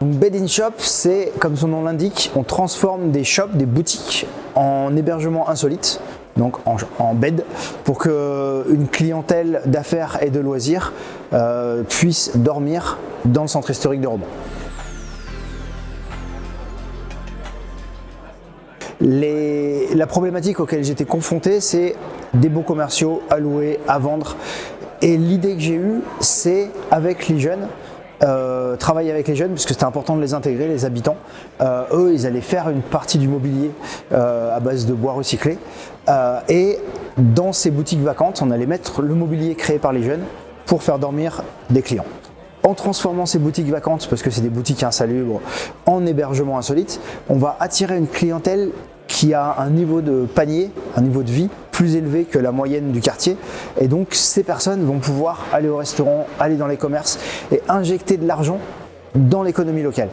Bed in Shop, c'est comme son nom l'indique, on transforme des shops, des boutiques en hébergement insolite, donc en, bed, pour qu'une clientèle d'affaires et de loisirs euh, puisse dormir dans le centre historique de Romans. la problématique auquel j'étais confronté, c'est des bons commerciaux à louer, à vendre. Et l'idée que j'ai eue, c'est avec les jeunes, euh, travailler avec les jeunes puisque c'était important de les intégrer, les habitants. Euh, eux, ils allaient faire une partie du mobilier euh, à base de bois recyclé. et dans ces boutiques vacantes, on allait mettre le mobilier créé par les jeunes pour faire dormir des clients. En transformant ces boutiques vacantes, parce que c'est des boutiques insalubres, en hébergement insolite, on va attirer une clientèle qui a un niveau de panier, un niveau de vie plus élevé que la moyenne du quartier. Et donc ces personnes vont pouvoir aller au restaurant, aller dans les commerces et injecter de l'argent dans l'économie locale.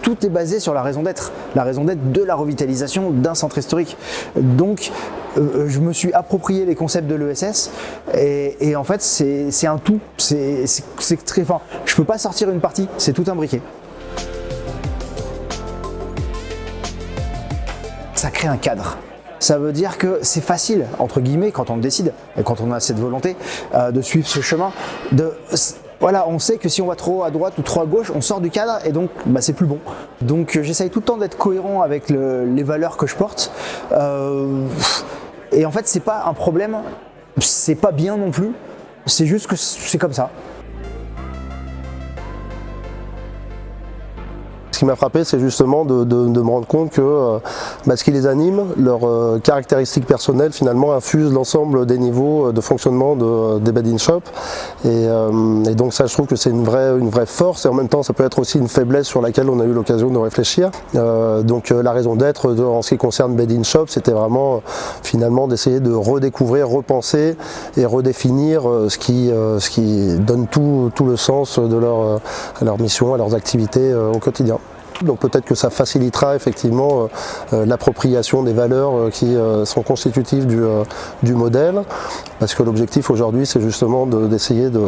tout est basé sur la raison d'être, la raison d'être de la revitalisation d'un centre historique. Donc euh, je me suis approprié les concepts de l'ESS et, en fait c'est un tout, c'est très fin. Je peux pas sortir une partie, c'est tout imbriqué. Ça crée un cadre. Ça veut dire que c'est facile, entre guillemets, quand on le décide, et quand on a cette volonté euh, de suivre ce chemin, voilà, on sait que si on va trop à droite ou trop à gauche, on sort du cadre et donc bah, c'est plus bon. Donc euh, j'essaye tout le temps d'être cohérent avec les valeurs que je porte. Euh, et en fait, c'est pas un problème, c'est pas bien non plus, c'est juste que c'est comme ça. Ce qui m'a frappé, c'est justement de, me rendre compte que euh, bah, ce qui les anime, leurs euh, caractéristiques personnelles, finalement, infusent l'ensemble des niveaux euh, de fonctionnement des bed in shop. Et, donc ça, je trouve que c'est une vraie, force et en même temps, ça peut être aussi une faiblesse sur laquelle on a eu l'occasion de réfléchir. donc la raison d'être en ce qui concerne bed in shop, c'était vraiment finalement d'essayer de redécouvrir, repenser et redéfinir ce qui, donne tout, tout le sens de leur, à leur mission, à leurs activités au quotidien. Donc peut-être que ça facilitera effectivement euh, euh, l'appropriation des valeurs euh, qui sont constitutives du, modèle, parce que l'objectif aujourd'hui c'est justement d'essayer de,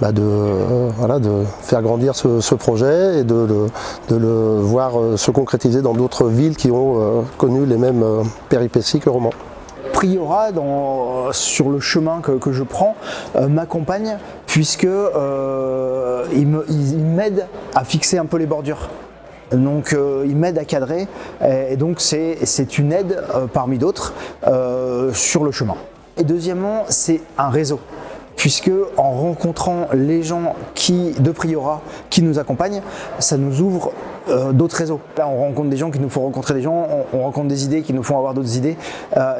bah, de, faire grandir ce, projet et de, le voir se concrétiser dans d'autres villes qui ont connu les mêmes péripéties que Romans. Priora, sur le chemin que, je prends, m'accompagne puisque il m'aide à fixer un peu les bordures. Donc euh, il m'aide à cadrer et, donc c'est une aide euh, parmi d'autres euh, sur le chemin. Et deuxièmement, c'est un réseau puisque en rencontrant les gens qui, de Priora qui nous accompagnent, ça nous ouvre d'autres réseaux. Là, on rencontre des gens qui nous font rencontrer des gens, on, rencontre des idées qui nous font avoir d'autres idées,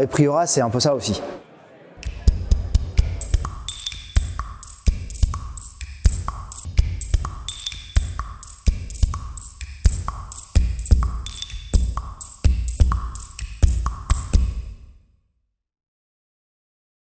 et Priora, c'est un peu ça aussi.